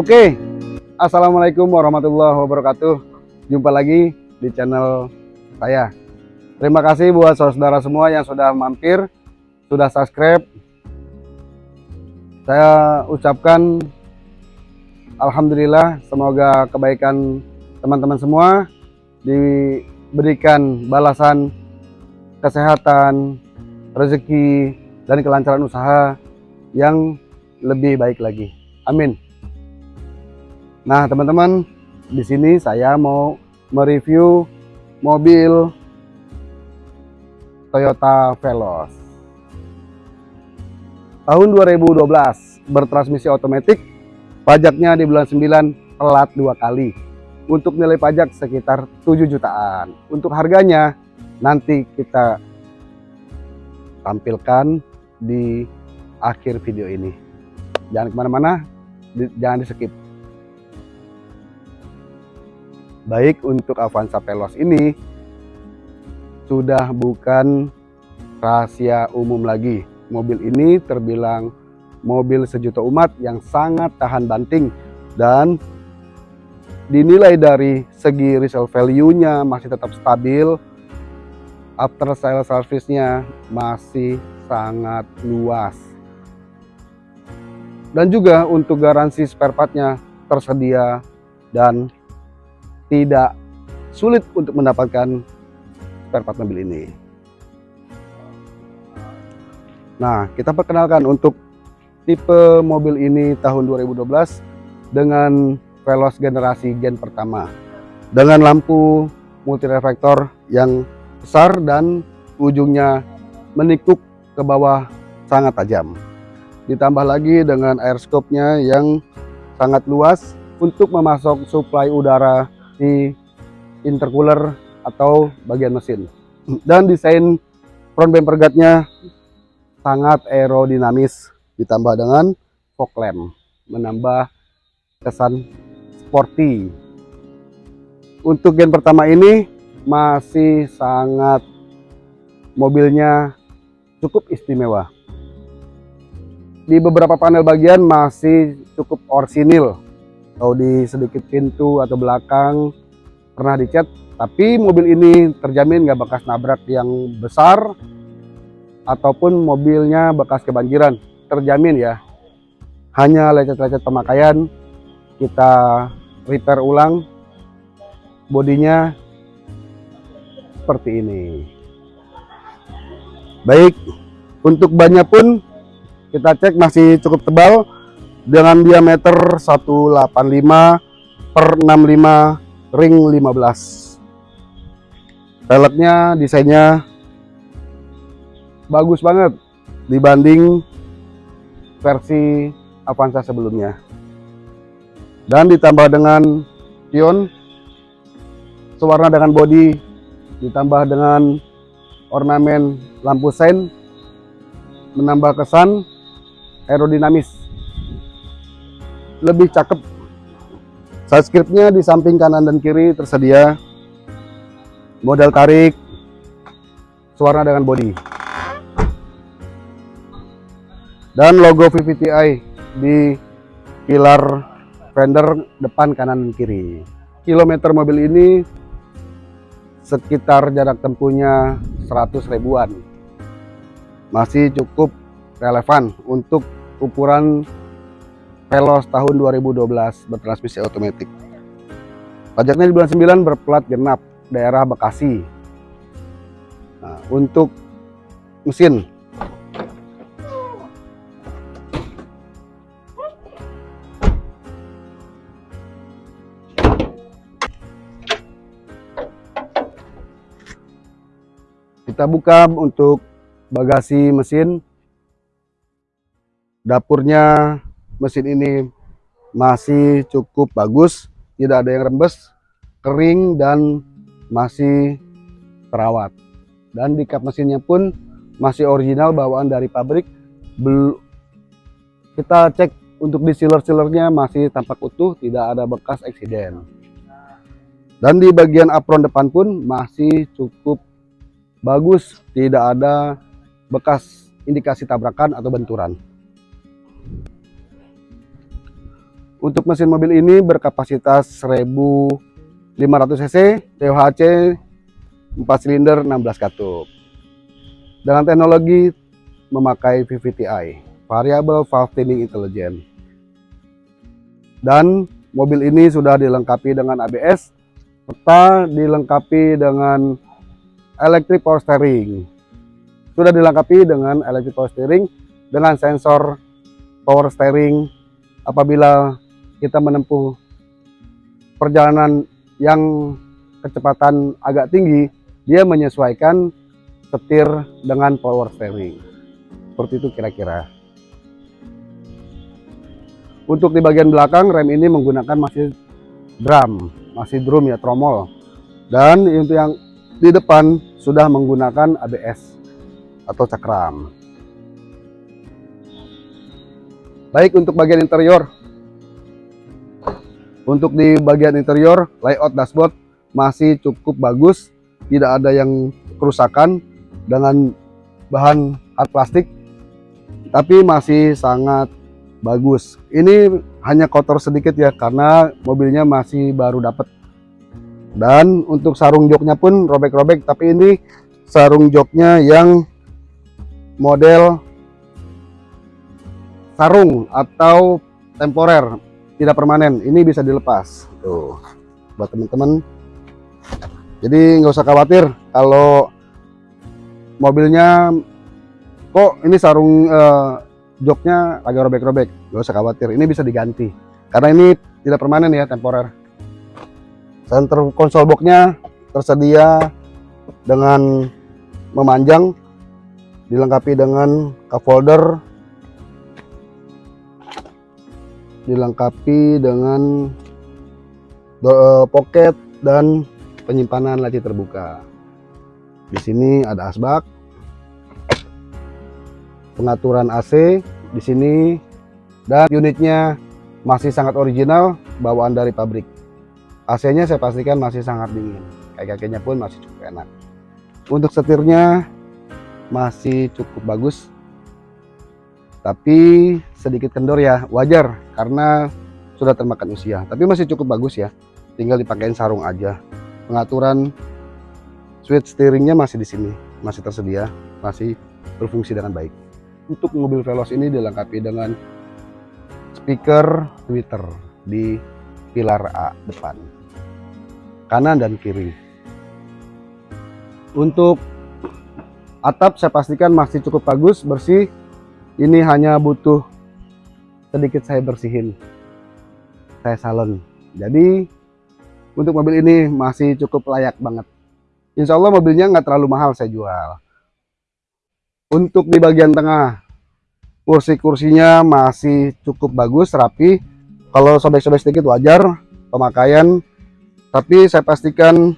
Oke, Assalamualaikum warahmatullahi wabarakatuh. Jumpa lagi di channel saya. Terima kasih buat saudara semua yang sudah mampir, sudah subscribe. Saya ucapkan Alhamdulillah, semoga kebaikan teman-teman semua diberikan balasan kesehatan, rezeki, dan kelancaran usaha yang lebih baik lagi. Amin. Nah, teman-teman, di sini saya mau mereview mobil Toyota Veloz. Tahun 2012 bertransmisi otomatis, pajaknya di bulan 9 telat dua kali. Untuk nilai pajak sekitar 7 jutaan. Untuk harganya nanti kita tampilkan di akhir video ini. Jangan ke mana-mana, jangan di skip. Baik untuk Avanza Veloz ini sudah bukan rahasia umum lagi. Mobil ini terbilang mobil sejuta umat yang sangat tahan banting dan dinilai dari segi resale value-nya masih tetap stabil. After sale service-nya masih sangat luas. Dan juga untuk garansi spare part-nya tersedia dan tidak sulit untuk mendapatkan spare part mobil ini. Nah, kita perkenalkan untuk tipe mobil ini tahun 2012 dengan Veloz generasi gen pertama dengan lampu multi reflektor yang besar dan ujungnya menikuk ke bawah sangat tajam. Ditambah lagi dengan air scope-nya yang sangat luas untuk memasok suplai udara di intercooler atau bagian mesin. Dan desain front bumper guardnya sangat aerodinamis ditambah dengan fog lamp menambah kesan sporty. Untuk gen pertama ini masih sangat mobilnya cukup istimewa. Di beberapa panel bagian masih cukup orsinil atau di sedikit pintu atau belakang pernah dicat. Tapi mobil ini terjamin nggak bekas nabrak yang besar ataupun mobilnya bekas kebanjiran. Terjamin ya. Hanya lecet-lecet pemakaian kita repair ulang bodinya seperti ini. Baik untuk bannya pun kita cek masih cukup tebal dengan diameter 185 per 65 ring 15 peleknya desainnya bagus banget dibanding versi Avanza sebelumnya. Dan ditambah dengan pion sewarna dengan body ditambah dengan ornamen lampu sein menambah kesan aerodinamis lebih cakep. Side scriptnya di samping kanan dan kiri tersedia model tarik suara dengan body dan logo VVTi di pilar fender depan kanan dan kiri. Kilometer mobil ini sekitar jarak tempuhnya 100 ribuan. Masih cukup relevan untuk ukuran Veloz tahun 2012 bertransmisi otomatis. Pajaknya di bulan 9 berplat genap daerah Bekasi. Nah, untuk mesin kita buka untuk bagasi mesin dapurnya mesin ini masih cukup bagus tidak ada yang rembes kering dan masih terawat. Dan di kap mesinnya pun masih original bawaan dari pabrik kita cek untuk di sealer-sealernya masih tampak utuh tidak ada bekas eksiden. Dan di bagian apron depan pun masih cukup bagus tidak ada bekas indikasi tabrakan atau benturan Untuk mesin mobil ini berkapasitas 1500 cc, THC 4 silinder 16 katup. Dengan teknologi memakai VVTi, Variable Valve Timing Intelligent. Dan mobil ini sudah dilengkapi dengan ABS, serta dilengkapi dengan electric power steering. Sudah dilengkapi dengan electric power steering dengan sensor power steering apabila kita menempuh perjalanan yang kecepatan agak tinggi, dia menyesuaikan setir dengan power steering. Seperti itu kira-kira. Untuk di bagian belakang rem ini menggunakan masih drum, masih drum ya tromol. Dan untuk yang di depan sudah menggunakan ABS atau cakram. Baik untuk bagian interior, untuk di bagian interior, layout dashboard masih cukup bagus, tidak ada yang kerusakan dengan bahan hard plastik, tapi masih sangat bagus. Ini hanya kotor sedikit ya, karena mobilnya masih baru dapat. Dan untuk sarung joknya pun robek-robek, tapi ini sarung joknya yang model sarung atau temporer tidak permanen. Ini bisa dilepas. Tuh buat teman-teman. Jadi nggak usah khawatir kalau mobilnya kok ini sarung eh, joknya agak robek-robek. Nggak usah khawatir ini bisa diganti. Karena ini tidak permanen ya temporer. Center konsol boxnya tersedia dengan memanjang dilengkapi dengan cup holder dilengkapi dengan uh, pocket dan penyimpanan laci terbuka. Di sini ada asbak, pengaturan AC di sini dan unitnya masih sangat original bawaan dari pabrik. AC-nya saya pastikan masih sangat dingin. Kaki-kakinya pun masih cukup enak. Untuk setirnya masih cukup bagus tapi sedikit kendor ya wajar karena sudah termakan usia. Tapi masih cukup bagus ya tinggal dipakein sarung aja. Pengaturan switch steeringnya masih di sini masih tersedia masih berfungsi dengan baik. Untuk mobil Veloz ini dilengkapi dengan speaker Twitter di pilar A depan kanan dan kiri. Untuk atap saya pastikan masih cukup bagus bersih ini hanya butuh sedikit saya bersihin. Saya salon. Jadi untuk mobil ini masih cukup layak banget. Insya Allah mobilnya nggak terlalu mahal saya jual. Untuk di bagian tengah kursi-kursinya masih cukup bagus rapi. Kalau sobek-sobek sedikit wajar. Pemakaian. Tapi saya pastikan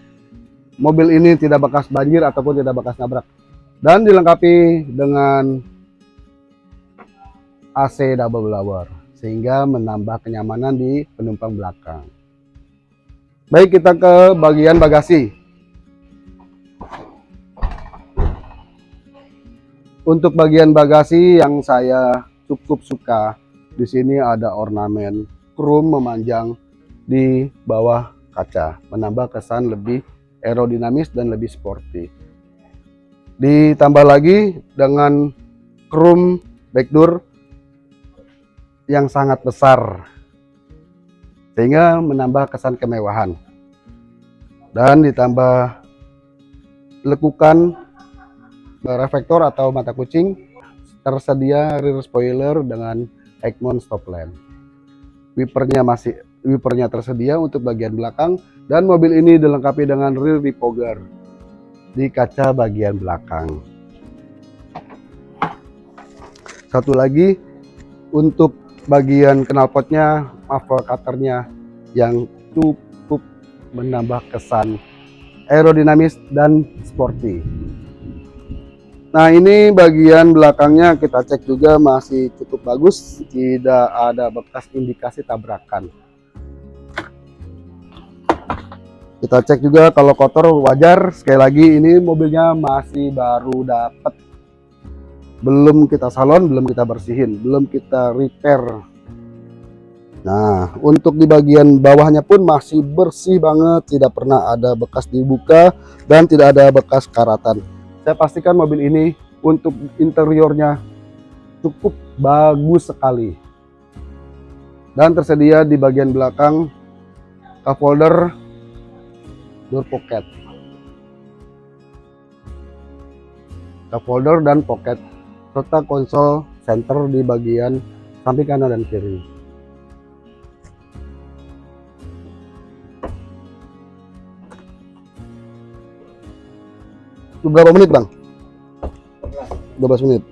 mobil ini tidak bekas banjir ataupun tidak bekas nabrak. Dan dilengkapi dengan AC double blower sehingga menambah kenyamanan di penumpang belakang. Baik kita ke bagian bagasi. Untuk bagian bagasi yang saya cukup suka di sini ada ornamen chrome memanjang di bawah kaca, menambah kesan lebih aerodinamis dan lebih sporty. Ditambah lagi dengan chrome backdoor yang sangat besar sehingga menambah kesan kemewahan dan ditambah lekukan reflektor atau mata kucing tersedia rear spoiler dengan Egmont stop lamp. Wipernya masih wipernya tersedia untuk bagian belakang dan mobil ini dilengkapi dengan rear depogger di kaca bagian belakang. Satu lagi untuk bagian knalpotnya, muffler cutternya yang cukup menambah kesan aerodinamis dan sporty. Nah ini bagian belakangnya kita cek juga masih cukup bagus, tidak ada bekas indikasi tabrakan. Kita cek juga kalau kotor wajar, sekali lagi ini mobilnya masih baru dapat belum kita salon, belum kita bersihin, belum kita repair. Nah, untuk di bagian bawahnya pun masih bersih banget, tidak pernah ada bekas dibuka dan tidak ada bekas karatan. Saya pastikan mobil ini untuk interiornya cukup bagus sekali. Dan tersedia di bagian belakang cup holder door pocket. Cup holder dan pocket serta konsol center di bagian samping kanan dan kiri. berapa menit bang? 12 menit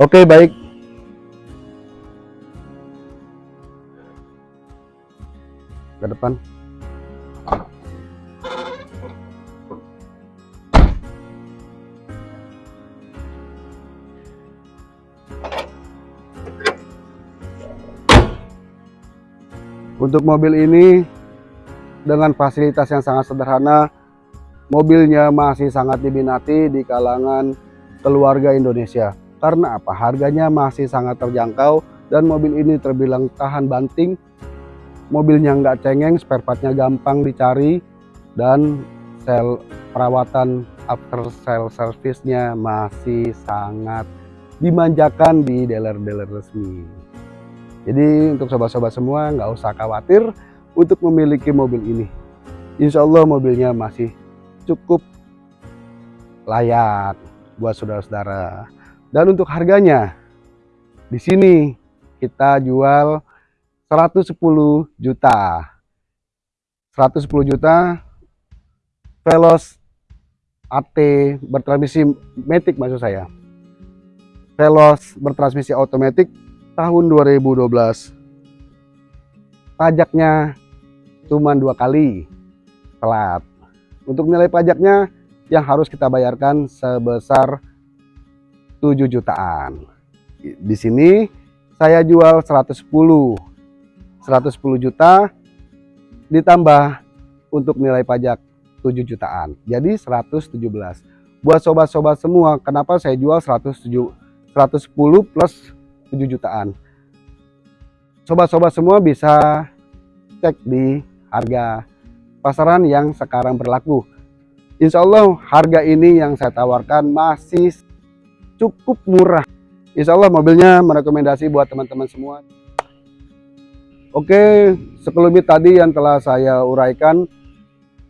oke baik untuk mobil ini dengan fasilitas yang sangat sederhana mobilnya masih sangat diminati di kalangan keluarga Indonesia. Karena apa? Harganya masih sangat terjangkau dan mobil ini terbilang tahan banting. Mobilnya nggak cengeng, spare partnya gampang dicari dan sel perawatan after sale service-nya masih sangat dimanjakan di dealer-dealer resmi. Jadi untuk sobat-sobat semua nggak usah khawatir untuk memiliki mobil ini. Insya Allah mobilnya masih cukup layak buat saudara-saudara. Dan untuk harganya, di sini kita jual 110 juta. 110 juta Velos AT bertransmisi matic maksud saya. Velos bertransmisi otomatis tahun 2012. Pajaknya cuma dua kali telat. Untuk nilai pajaknya yang harus kita bayarkan sebesar 7 jutaan. Di sini saya jual 110. 110 juta ditambah untuk nilai pajak 7 jutaan. Jadi 117. Buat sobat-sobat semua, kenapa saya jual 107 110 plus 7 jutaan. Sobat-sobat semua bisa cek di harga pasaran yang sekarang berlaku. Insya Allah harga ini yang saya tawarkan masih cukup murah. Insya Allah mobilnya merekomendasi buat teman-teman semua. Oke, sekelumit tadi yang telah saya uraikan,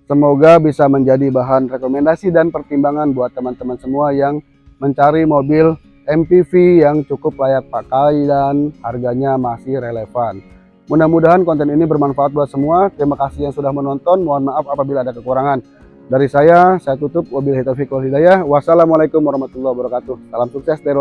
semoga bisa menjadi bahan rekomendasi dan pertimbangan buat teman-teman semua yang mencari mobil MPV yang cukup layak pakai dan harganya masih relevan. Mudah-mudahan konten ini bermanfaat buat semua. Terima kasih yang sudah menonton. Mohon maaf apabila ada kekurangan. Dari saya, saya tutup. Wabillahi taufiq wal hidayah. Wassalamualaikum warahmatullahi wabarakatuh. Salam sukses dari.